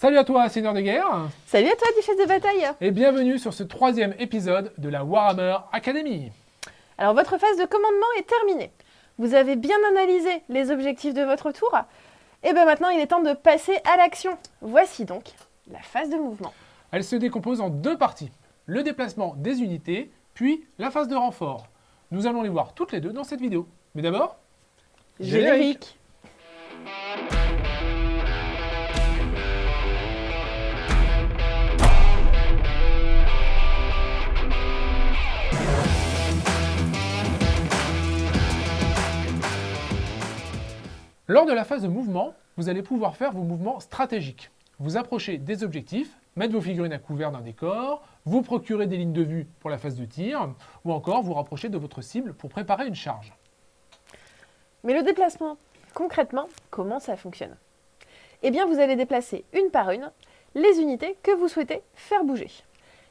Salut à toi, Seigneur de guerre Salut à toi, Duchesse de bataille Et bienvenue sur ce troisième épisode de la Warhammer Academy Alors votre phase de commandement est terminée. Vous avez bien analysé les objectifs de votre tour. Et bien maintenant, il est temps de passer à l'action. Voici donc la phase de mouvement. Elle se décompose en deux parties. Le déplacement des unités, puis la phase de renfort. Nous allons les voir toutes les deux dans cette vidéo. Mais d'abord, Générique Lors de la phase de mouvement, vous allez pouvoir faire vos mouvements stratégiques. Vous approchez des objectifs, mettre vos figurines à couvert d'un décor, vous procurer des lignes de vue pour la phase de tir, ou encore vous rapprocher de votre cible pour préparer une charge. Mais le déplacement, concrètement, comment ça fonctionne? Eh bien, vous allez déplacer une par une les unités que vous souhaitez faire bouger.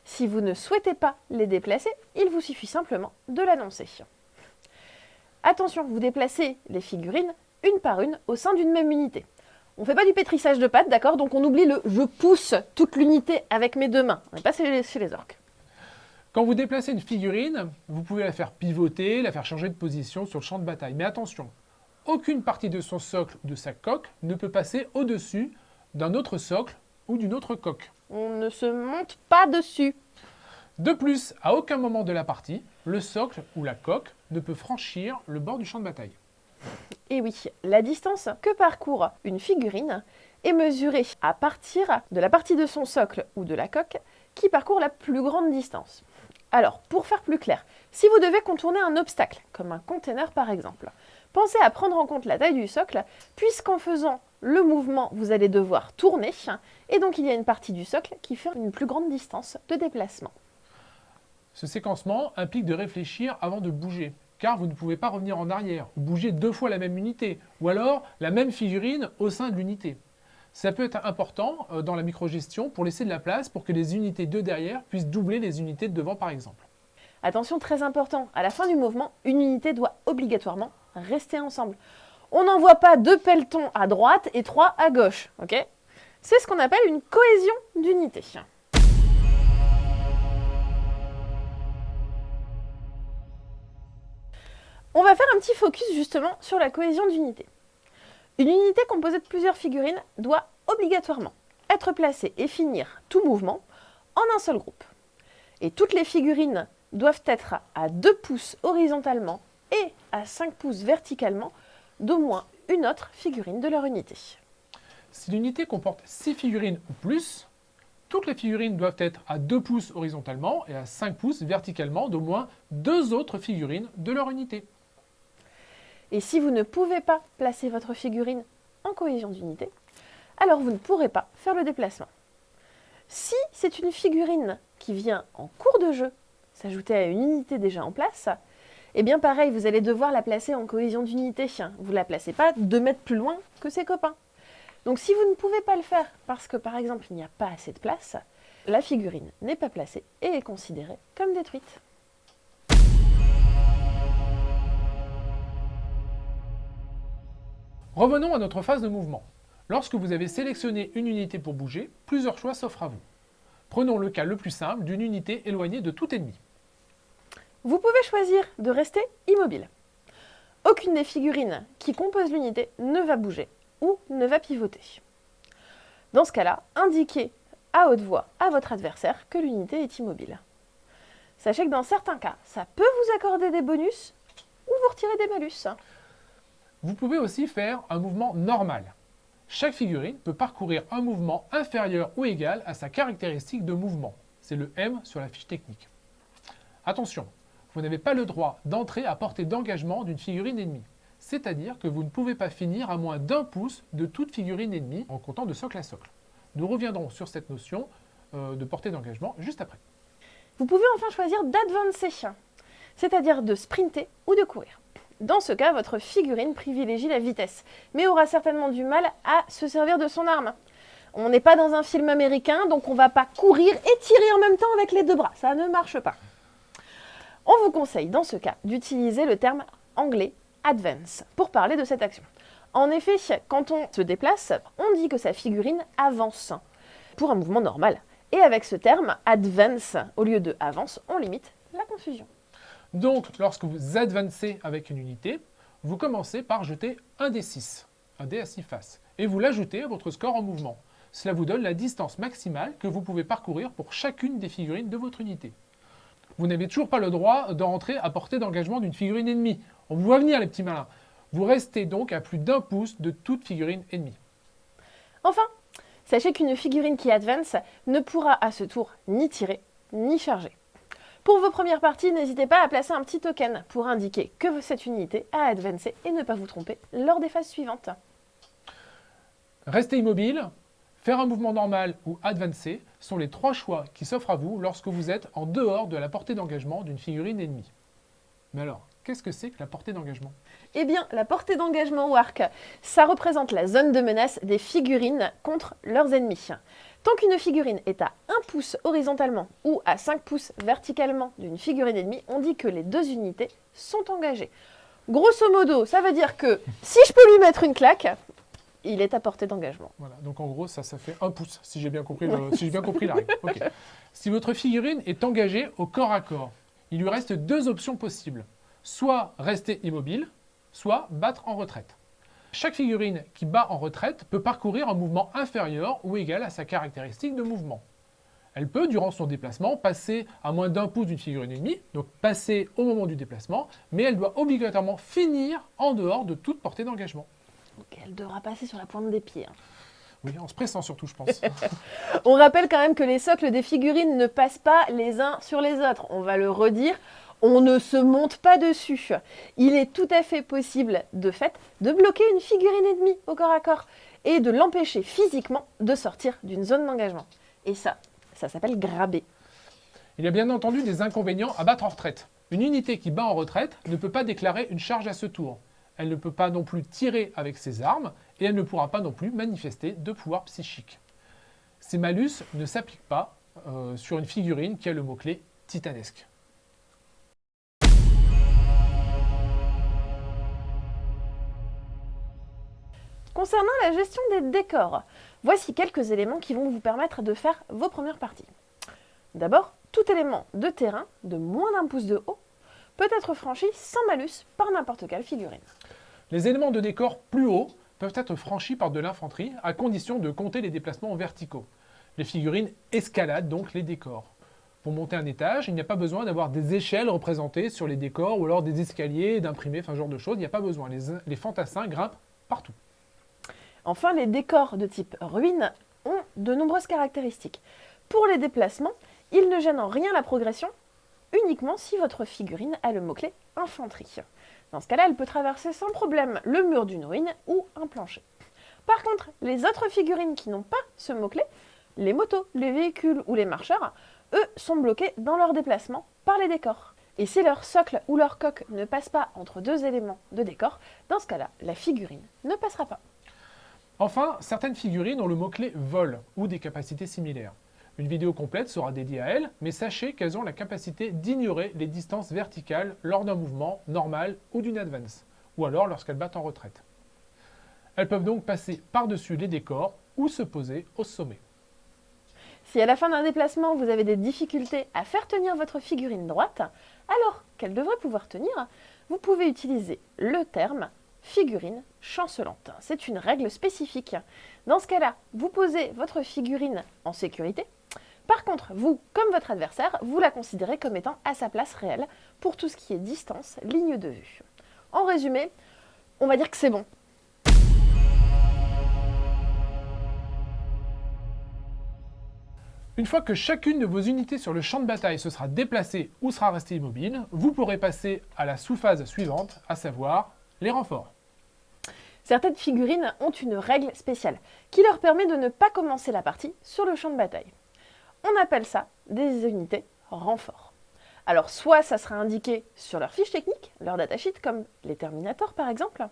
Si vous ne souhaitez pas les déplacer, il vous suffit simplement de l'annoncer. Attention, vous déplacez les figurines une par une au sein d'une même unité. On ne fait pas du pétrissage de pâte, d'accord? Donc on oublie le « je pousse toute l'unité avec mes deux mains ». On n'est pas chez les, chez les orques. Quand vous déplacez une figurine, vous pouvez la faire pivoter, la faire changer de position sur le champ de bataille. Mais attention, aucune partie de son socle ou de sa coque ne peut passer au-dessus d'un autre socle ou d'une autre coque. On ne se monte pas dessus. De plus, à aucun moment de la partie, le socle ou la coque ne peut franchir le bord du champ de bataille. Et oui, la distance que parcourt une figurine est mesurée à partir de la partie de son socle ou de la coque qui parcourt la plus grande distance. Alors, pour faire plus clair, si vous devez contourner un obstacle, comme un container par exemple, pensez à prendre en compte la taille du socle, puisqu'en faisant le mouvement, vous allez devoir tourner, et donc il y a une partie du socle qui fait une plus grande distance de déplacement. Ce séquencement implique de réfléchir avant de bouger car vous ne pouvez pas revenir en arrière, ou bouger deux fois la même unité, ou alors la même figurine au sein de l'unité. Ça peut être important euh, dans la microgestion pour laisser de la place pour que les unités de derrière puissent doubler les unités de devant par exemple. Attention, très important, à la fin du mouvement, une unité doit obligatoirement rester ensemble. On n'envoie pas deux pelletons à droite et trois à gauche, ok? C'est ce qu'on appelle une cohésion d'unité. On va faire un petit focus justement sur la cohésion d'unité. Une unité composée de plusieurs figurines doit obligatoirement être placée et finir tout mouvement en un seul groupe. Et toutes les figurines doivent être à 2 pouces horizontalement et à 5 pouces verticalement d'au moins une autre figurine de leur unité. Si l'unité comporte 6 figurines ou plus, toutes les figurines doivent être à 2 pouces horizontalement et à 5 pouces verticalement d'au moins deux autres figurines de leur unité. Et si vous ne pouvez pas placer votre figurine en cohésion d'unité, alors vous ne pourrez pas faire le déplacement. Si c'est une figurine qui vient en cours de jeu s'ajouter à une unité déjà en place, eh bien pareil, vous allez devoir la placer en cohésion d'unité. Vous ne la placez pas deux mètres plus loin que ses copains. Donc si vous ne pouvez pas le faire parce que par exemple il n'y a pas assez de place, la figurine n'est pas placée et est considérée comme détruite. Revenons à notre phase de mouvement. Lorsque vous avez sélectionné une unité pour bouger, plusieurs choix s'offrent à vous. Prenons le cas le plus simple d'une unité éloignée de tout ennemi. Vous pouvez choisir de rester immobile. Aucune des figurines qui composent l'unité ne va bouger ou ne va pivoter. Dans ce cas-là, indiquez à haute voix à votre adversaire que l'unité est immobile. Sachez que dans certains cas, ça peut vous accorder des bonus ou vous retirer des malus. Vous pouvez aussi faire un mouvement normal. Chaque figurine peut parcourir un mouvement inférieur ou égal à sa caractéristique de mouvement. C'est le M sur la fiche technique. Attention, vous n'avez pas le droit d'entrer à portée d'engagement d'une figurine ennemie. C'est-à-dire que vous ne pouvez pas finir à moins d'un pouce de toute figurine ennemie en comptant de socle à socle. Nous reviendrons sur cette notion euh, de portée d'engagement juste après. Vous pouvez enfin choisir d'advancer, c'est-à-dire de sprinter ou de courir. Dans ce cas, votre figurine privilégie la vitesse, mais aura certainement du mal à se servir de son arme. On n'est pas dans un film américain, donc on ne va pas courir et tirer en même temps avec les deux bras. Ça ne marche pas. On vous conseille, dans ce cas, d'utiliser le terme anglais « advance » pour parler de cette action. En effet, quand on se déplace, on dit que sa figurine avance. pour un mouvement normal. Et avec ce terme, advance, au lieu de avance, on limite la confusion. Donc, lorsque vous advancez avec une unité, vous commencez par jeter un dé 6, un dé à 6 faces, et vous l'ajoutez à votre score en mouvement. Cela vous donne la distance maximale que vous pouvez parcourir pour chacune des figurines de votre unité. Vous n'avez toujours pas le droit de rentrer à portée d'engagement d'une figurine ennemie. On vous voit venir les petits malins. Vous restez donc à plus d'un pouce de toute figurine ennemie. Enfin, sachez qu'une figurine qui advance ne pourra à ce tour ni tirer, ni charger. Pour vos premières parties, n'hésitez pas à placer un petit token pour indiquer que cette unité a advancé et ne pas vous tromper lors des phases suivantes. Rester immobile, faire un mouvement normal ou advancer sont les trois choix qui s'offrent à vous lorsque vous êtes en dehors de la portée d'engagement d'une figurine ennemie. Mais alors, qu'est-ce que c'est que la portée d'engagement? Eh bien, la portée d'engagement ou arc, ça représente la zone de menace des figurines contre leurs ennemis. Tant qu'une figurine est à 1 pouce horizontalement ou à 5 pouces verticalement d'une figurine ennemie, on dit que les deux unités sont engagées. Grosso modo, ça veut dire que si je peux lui mettre une claque, il est à portée d'engagement. Voilà, donc en gros, ça, ça fait 1 pouce, si j'ai bien compris, si bien compris la règle. Si votre figurine est engagée au corps à corps, il lui reste deux options possibles. Soit rester immobile, soit battre en retraite. Chaque figurine qui bat en retraite peut parcourir un mouvement inférieur ou égal à sa caractéristique de mouvement. Elle peut, durant son déplacement, passer à moins d'un pouce d'une figurine ennemie, donc passer au moment du déplacement, mais elle doit obligatoirement finir en dehors de toute portée d'engagement. Donc elle devra passer sur la pointe des pieds. Hein. Oui, en se pressant surtout, je pense. On rappelle quand même que les socles des figurines ne passent pas les uns sur les autres. On va le redire, on ne se monte pas dessus. Il est tout à fait possible, de fait, de bloquer une figurine ennemie au corps à corps et de l'empêcher physiquement de sortir d'une zone d'engagement. Et ça, ça s'appelle graber. Il y a bien entendu des inconvénients à battre en retraite. Une unité qui bat en retraite ne peut pas déclarer une charge à ce tour. Elle ne peut pas non plus tirer avec ses armes et elle ne pourra pas non plus manifester de pouvoir psychique. Ces malus ne s'appliquent pas euh, sur une figurine qui a le mot-clé titanesque. Concernant la gestion des décors, voici quelques éléments qui vont vous permettre de faire vos premières parties. D'abord, tout élément de terrain de moins d'un pouce de haut peut être franchi sans malus par n'importe quelle figurine. Les éléments de décor plus hauts peuvent être franchis par de l'infanterie à condition de compter les déplacements verticaux. Les figurines escaladent donc les décors. Pour monter un étage, il n'y a pas besoin d'avoir des échelles représentées sur les décors ou alors des escaliers, d'imprimer, enfin ce genre de choses. Il n'y a pas besoin. Les, les fantassins grimpent partout. Enfin, les décors de type ruine ont de nombreuses caractéristiques. Pour les déplacements, ils ne gênent en rien la progression, uniquement si votre figurine a le mot-clé infanterie. Dans ce cas-là, elle peut traverser sans problème le mur d'une ruine ou un plancher. Par contre, les autres figurines qui n'ont pas ce mot-clé, les motos, les véhicules ou les marcheurs, eux sont bloqués dans leur déplacement par les décors. Et si leur socle ou leur coque ne passe pas entre deux éléments de décor, dans ce cas-là, la figurine ne passera pas. Enfin, certaines figurines ont le mot-clé vol ou des capacités similaires. Une vidéo complète sera dédiée à elles, mais sachez qu'elles ont la capacité d'ignorer les distances verticales lors d'un mouvement normal ou d'une advance, ou alors lorsqu'elles battent en retraite. Elles peuvent donc passer par-dessus les décors ou se poser au sommet. Si à la fin d'un déplacement, vous avez des difficultés à faire tenir votre figurine droite, alors qu'elle devrait pouvoir tenir, vous pouvez utiliser le terme figurine chancelante. C'est une règle spécifique. Dans ce cas-là, vous posez votre figurine en sécurité. Par contre, vous, comme votre adversaire, vous la considérez comme étant à sa place réelle pour tout ce qui est distance, ligne de vue. En résumé, on va dire que c'est bon. Une fois que chacune de vos unités sur le champ de bataille se sera déplacée ou sera restée immobile, vous pourrez passer à la sous-phase suivante, à savoir les renforts. Certaines figurines ont une règle spéciale qui leur permet de ne pas commencer la partie sur le champ de bataille. On appelle ça des unités renforts. Alors soit ça sera indiqué sur leur fiche technique, leur datasheet, comme les Terminators par exemple,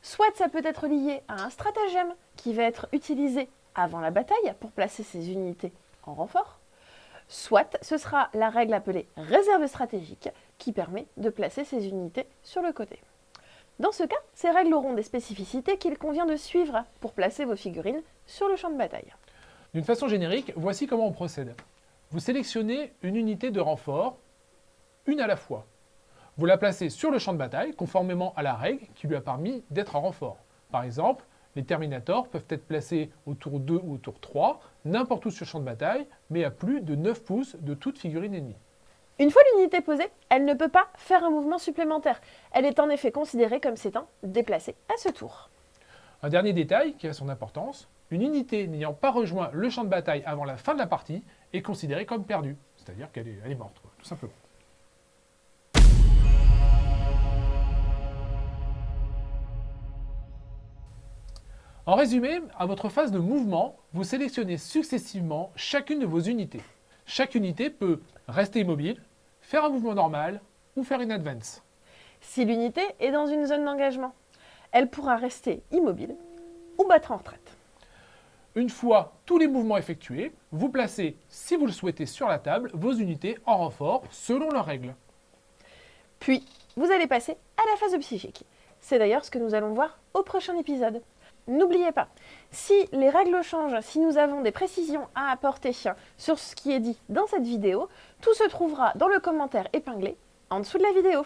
soit ça peut être lié à un stratagème qui va être utilisé avant la bataille pour placer ces unités en renfort, soit ce sera la règle appelée réserve stratégique qui permet de placer ces unités sur le côté. Dans ce cas, ces règles auront des spécificités qu'il convient de suivre pour placer vos figurines sur le champ de bataille. D'une façon générique, voici comment on procède. Vous sélectionnez une unité de renfort, une à la fois. Vous la placez sur le champ de bataille, conformément à la règle qui lui a permis d'être un renfort. Par exemple, les Terminators peuvent être placés au tour 2 ou au tour 3, n'importe où sur le champ de bataille, mais à plus de 9 pouces de toute figurine ennemie. Une fois l'unité posée, elle ne peut pas faire un mouvement supplémentaire. Elle est en effet considérée comme s'étant déplacée à ce tour. Un dernier détail qui a son importance, une unité n'ayant pas rejoint le champ de bataille avant la fin de la partie est considérée comme perdue, c'est-à-dire qu'elle est, morte, tout simplement. En résumé, à votre phase de mouvement, vous sélectionnez successivement chacune de vos unités. Chaque unité peut rester immobile, faire un mouvement normal ou faire une advance. Si l'unité est dans une zone d'engagement, elle pourra rester immobile ou battre en retraite. Une fois tous les mouvements effectués, vous placez, si vous le souhaitez sur la table, vos unités en renfort selon leurs règles. Puis, vous allez passer à la phase psychique. C'est d'ailleurs ce que nous allons voir au prochain épisode. N'oubliez pas, si les règles changent, si nous avons des précisions à apporter sur ce qui est dit dans cette vidéo, tout se trouvera dans le commentaire épinglé en dessous de la vidéo.